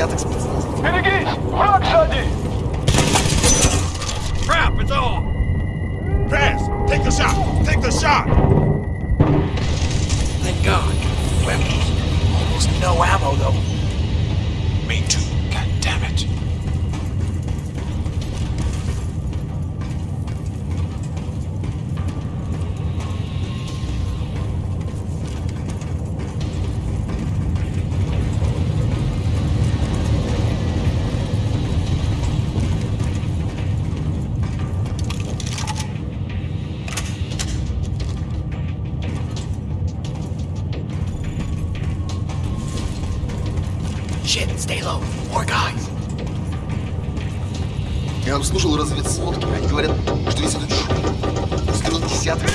десяток спецназов. Берегись! Враг сзади! Crap, it's all! Pass! Take the shot! Take the shot! Thank God. Weapons. Almost no ammo, though. Me too. God damn it. Shit, stay low. More guys. Я обслужил разведсводки. Они говорят, что весь этот шум устроил десяток.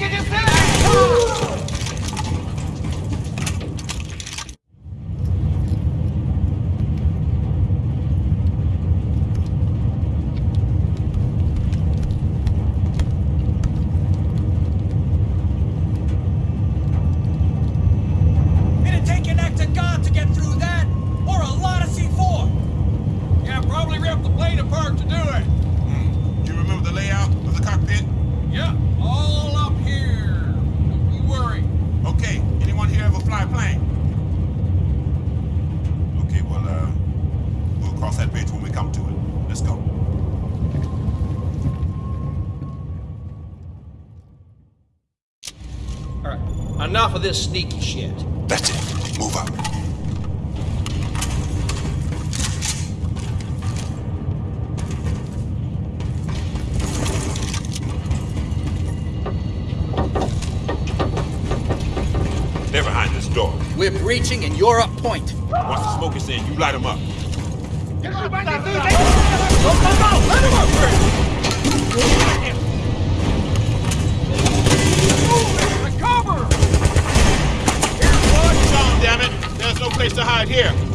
Take it yourself! Plane? Okay, well, uh, we'll cross that bridge when we come to it. Let's go. All right, enough of this sneaky shit. That's it. Move up. They're behind this door. We're and you're up point. Once the smoke is in, you light them up. Cover! Push on, damn it! There's no place to hide here.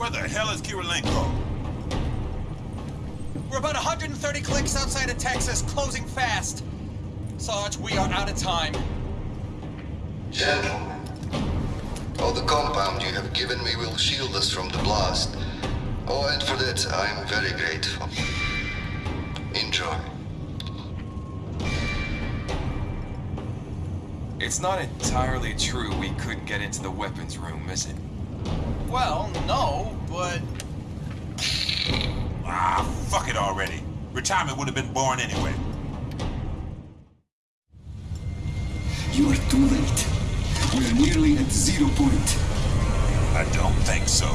Where the hell is Kirilenko? We're about 130 clicks outside of Texas, closing fast. Sarge, we are out of time. Gentlemen, all the compound you have given me will shield us from the blast. Oh, and for that, I am very grateful. Enjoy. It's not entirely true we couldn't get into the weapons room, is it? Well, no, but Ah, fuck it already. Retirement would have been boring anyway. You are too late. We are nearly at zero point. I don't think so.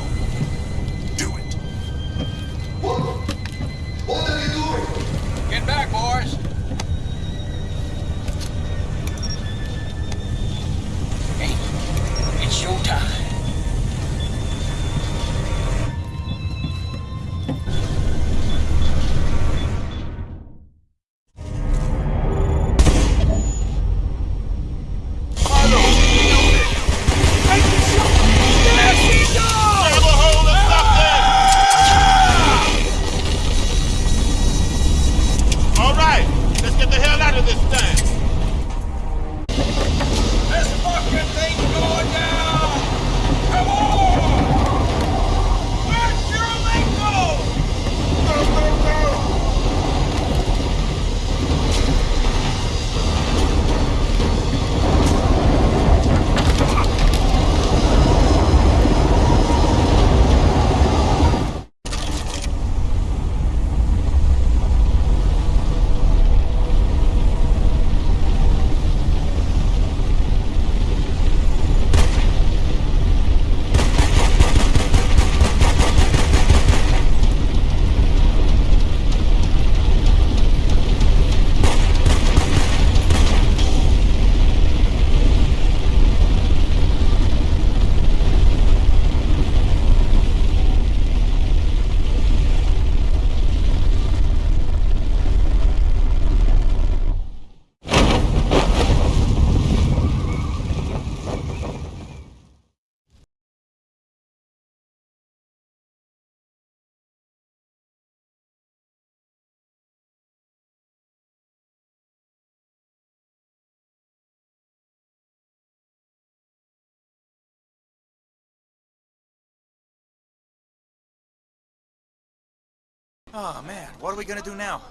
Oh man, what are we gonna do now?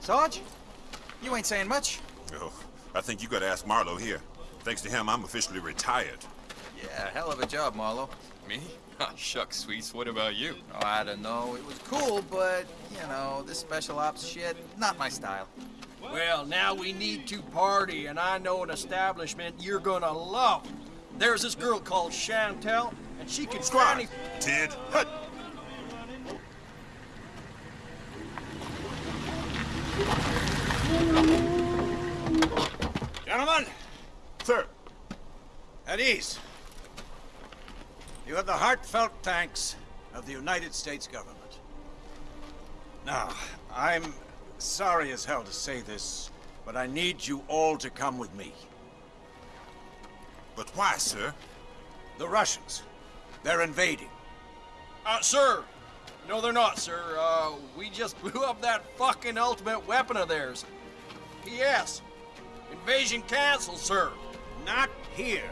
Sarge? You ain't saying much. Oh, I think you gotta ask Marlowe here. Thanks to him, I'm officially retired. Yeah, hell of a job, Marlowe. Me? Ah, shucks, sweets. What about you? Oh, I don't know. It was cool, but, you know, this special ops shit, not my style. Well, now we need to party, and I know an establishment you're gonna love. There's this girl called Chantel, and she can Squad! granny- Tid, hut! Gentlemen, Sir, at ease. You have the heartfelt thanks of the United States government. Now, I'm sorry as hell to say this, but I need you all to come with me. but why, sir? The Russians, they're invading. Uh, sir. No, they're not, sir. Uh, we just blew up that fucking ultimate weapon of theirs. P.S. Invasion canceled, sir. Not here.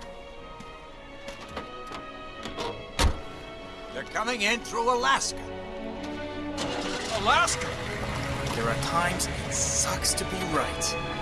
They're coming in through Alaska. Alaska. There are times it sucks to be right.